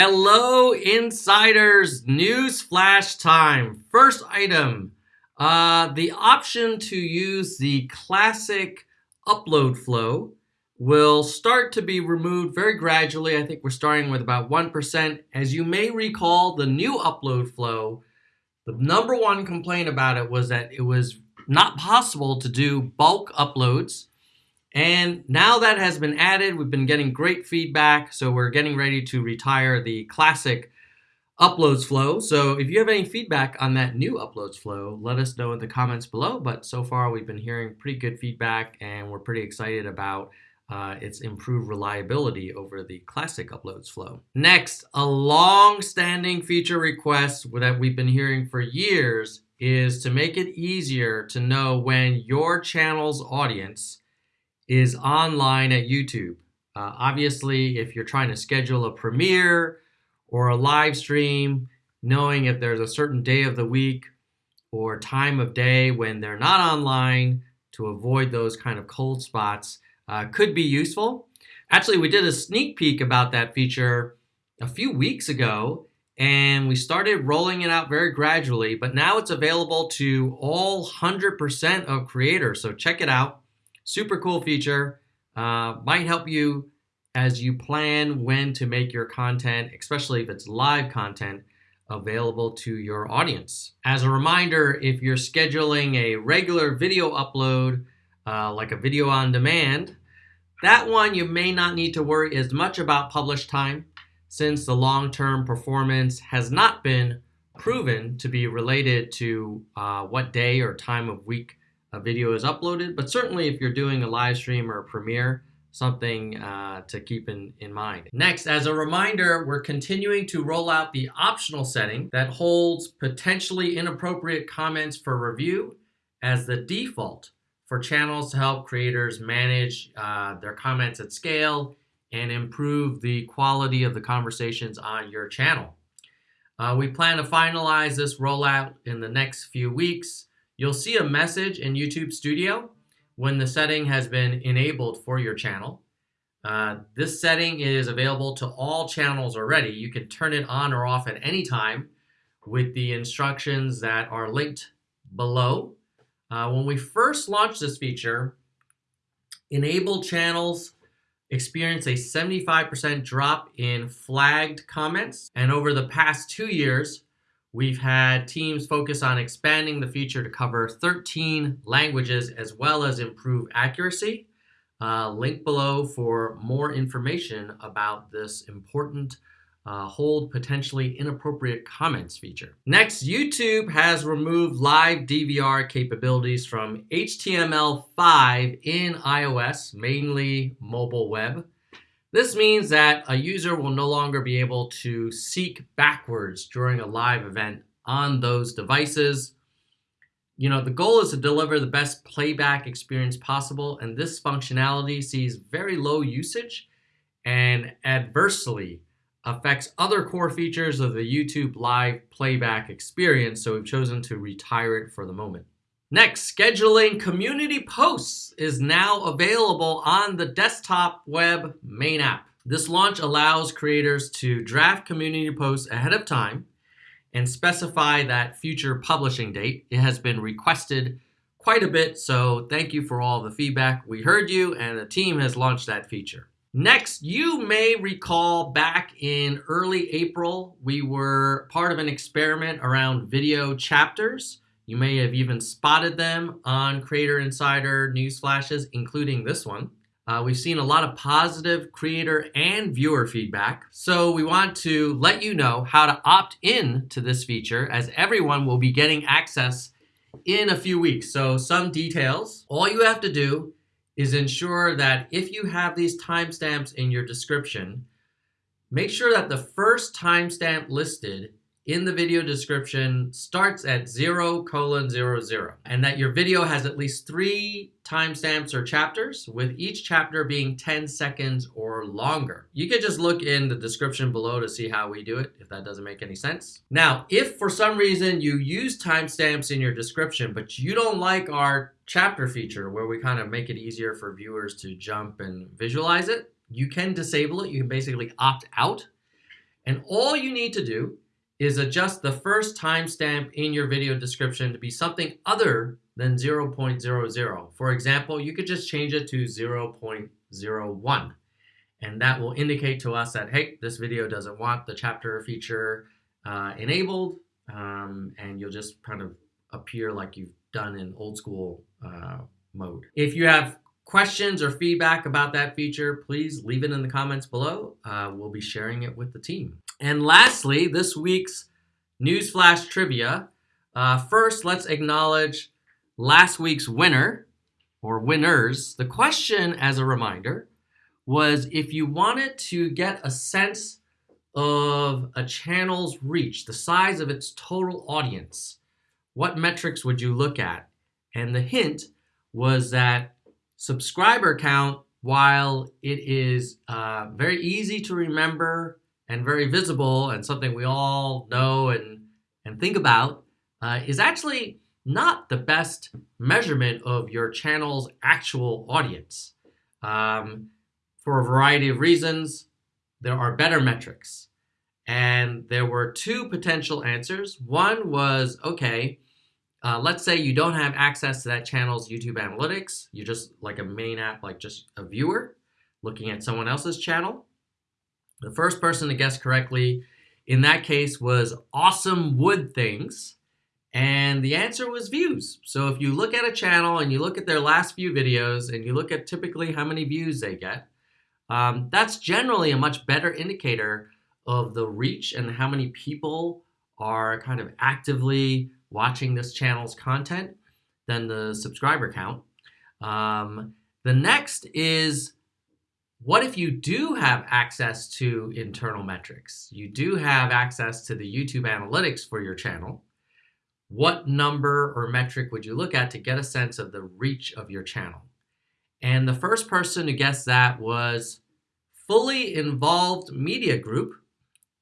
Hello, insiders! News flash time. First item uh, the option to use the classic upload flow will start to be removed very gradually. I think we're starting with about 1%. As you may recall, the new upload flow, the number one complaint about it was that it was not possible to do bulk uploads and now that has been added, we've been getting great feedback. So we're getting ready to retire the classic uploads flow. So if you have any feedback on that new uploads flow, let us know in the comments below. But so far we've been hearing pretty good feedback and we're pretty excited about uh, its improved reliability over the classic uploads flow. Next, a long-standing feature request that we've been hearing for years is to make it easier to know when your channel's audience is online at YouTube. Uh, obviously, if you're trying to schedule a premiere or a live stream, knowing if there's a certain day of the week or time of day when they're not online to avoid those kind of cold spots uh, could be useful. Actually, we did a sneak peek about that feature a few weeks ago and we started rolling it out very gradually, but now it's available to all 100% of creators. So check it out. Super cool feature. Uh, might help you as you plan when to make your content, especially if it's live content, available to your audience. As a reminder, if you're scheduling a regular video upload, uh, like a video on demand, that one you may not need to worry as much about publish time since the long-term performance has not been proven to be related to uh, what day or time of week a video is uploaded. But certainly if you're doing a live stream or a premiere, something uh, to keep in, in mind. Next, as a reminder, we're continuing to roll out the optional setting that holds potentially inappropriate comments for review as the default for channels to help creators manage uh, their comments at scale and improve the quality of the conversations on your channel. Uh, we plan to finalize this rollout in the next few weeks You'll see a message in YouTube Studio when the setting has been enabled for your channel. Uh, this setting is available to all channels already. You can turn it on or off at any time with the instructions that are linked below. Uh, when we first launched this feature, enabled channels experienced a 75% drop in flagged comments. And over the past two years, We've had teams focus on expanding the feature to cover 13 languages as well as improve accuracy. Uh, link below for more information about this important uh, hold potentially inappropriate comments feature. Next, YouTube has removed live DVR capabilities from HTML5 in iOS, mainly mobile web. This means that a user will no longer be able to seek backwards during a live event on those devices. You know, the goal is to deliver the best playback experience possible, and this functionality sees very low usage and adversely affects other core features of the YouTube live playback experience, so we've chosen to retire it for the moment. Next, scheduling community posts is now available on the desktop web main app. This launch allows creators to draft community posts ahead of time and specify that future publishing date. It has been requested quite a bit, so thank you for all the feedback. We heard you and the team has launched that feature. Next, you may recall back in early April, we were part of an experiment around video chapters. You may have even spotted them on Creator Insider news flashes, including this one. Uh, we've seen a lot of positive creator and viewer feedback. So we want to let you know how to opt in to this feature as everyone will be getting access in a few weeks. So some details. All you have to do is ensure that if you have these timestamps in your description, make sure that the first timestamp listed in the video description starts at 0 colon 00 and that your video has at least three timestamps or chapters with each chapter being 10 seconds or longer. You can just look in the description below to see how we do it if that doesn't make any sense. Now if for some reason you use timestamps in your description but you don't like our chapter feature where we kind of make it easier for viewers to jump and visualize it, you can disable it. You can basically opt out And all you need to do is adjust the first timestamp in your video description to be something other than 0.00. For example, you could just change it to 0.01. And that will indicate to us that, hey, this video doesn't want the chapter feature uh, enabled. Um, and you'll just kind of appear like you've done in old school uh, mode. If you have questions or feedback about that feature, please leave it in the comments below. Uh, we'll be sharing it with the team. And lastly, this week's Newsflash trivia. Uh, first, let's acknowledge last week's winner or winners. The question, as a reminder, was if you wanted to get a sense of a channel's reach, the size of its total audience, what metrics would you look at? And the hint was that subscriber count, while it is uh, very easy to remember and very visible and something we all know and, and think about, uh, is actually not the best measurement of your channel's actual audience. Um, for a variety of reasons, there are better metrics. And there were two potential answers. One was, okay, uh, let's say you don't have access to that channel's YouTube analytics. You're just like a main app, like just a viewer looking at someone else's channel. The first person to guess correctly in that case was Awesome Wood Things. And the answer was views. So if you look at a channel and you look at their last few videos and you look at typically how many views they get, um, that's generally a much better indicator of the reach and how many people are kind of actively watching this channel's content than the subscriber count. Um, the next is what if you do have access to internal metrics? You do have access to the YouTube analytics for your channel. What number or metric would you look at to get a sense of the reach of your channel? And the first person who guessed that was Fully Involved Media Group.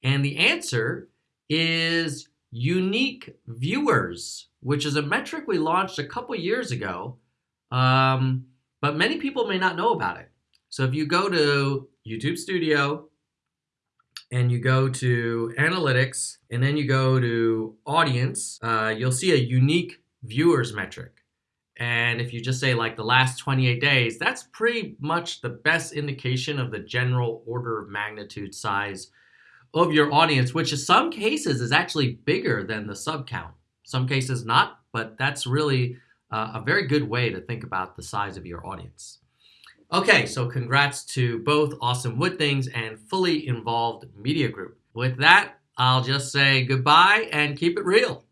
And the answer is unique viewers, which is a metric we launched a couple years ago, um, but many people may not know about it. So if you go to YouTube Studio and you go to Analytics and then you go to Audience, uh, you'll see a unique viewers metric. And if you just say like the last 28 days, that's pretty much the best indication of the general order of magnitude size of your audience, which in some cases is actually bigger than the sub count. Some cases not, but that's really uh, a very good way to think about the size of your audience. Okay, so congrats to both Awesome Wood Things and Fully Involved Media Group. With that, I'll just say goodbye and keep it real.